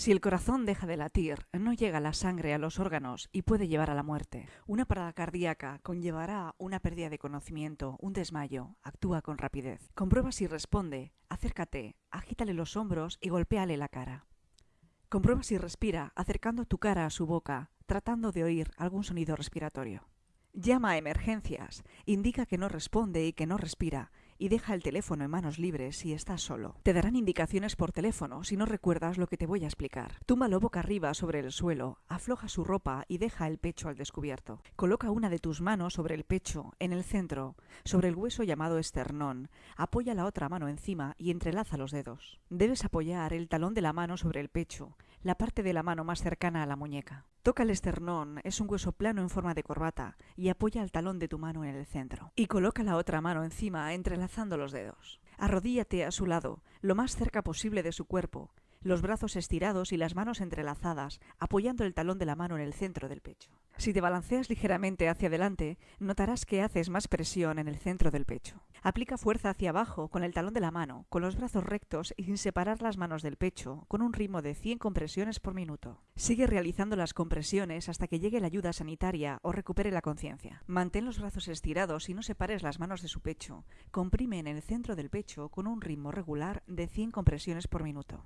Si el corazón deja de latir, no llega la sangre a los órganos y puede llevar a la muerte. Una parada cardíaca conllevará una pérdida de conocimiento, un desmayo. Actúa con rapidez. Comprueba si responde. Acércate, agítale los hombros y golpéale la cara. Comprueba si respira, acercando tu cara a su boca, tratando de oír algún sonido respiratorio. Llama a emergencias, indica que no responde y que no respira, y deja el teléfono en manos libres si estás solo. Te darán indicaciones por teléfono si no recuerdas lo que te voy a explicar. Túmbalo boca arriba sobre el suelo, afloja su ropa y deja el pecho al descubierto. Coloca una de tus manos sobre el pecho, en el centro, sobre el hueso llamado esternón. Apoya la otra mano encima y entrelaza los dedos. Debes apoyar el talón de la mano sobre el pecho, la parte de la mano más cercana a la muñeca. Toca el esternón, es un hueso plano en forma de corbata, y apoya el talón de tu mano en el centro. Y coloca la otra mano encima, entrelazando los dedos. Arrodíllate a su lado, lo más cerca posible de su cuerpo, los brazos estirados y las manos entrelazadas, apoyando el talón de la mano en el centro del pecho. Si te balanceas ligeramente hacia adelante, notarás que haces más presión en el centro del pecho. Aplica fuerza hacia abajo con el talón de la mano, con los brazos rectos y sin separar las manos del pecho, con un ritmo de 100 compresiones por minuto. Sigue realizando las compresiones hasta que llegue la ayuda sanitaria o recupere la conciencia. Mantén los brazos estirados y no separes las manos de su pecho. Comprime en el centro del pecho con un ritmo regular de 100 compresiones por minuto.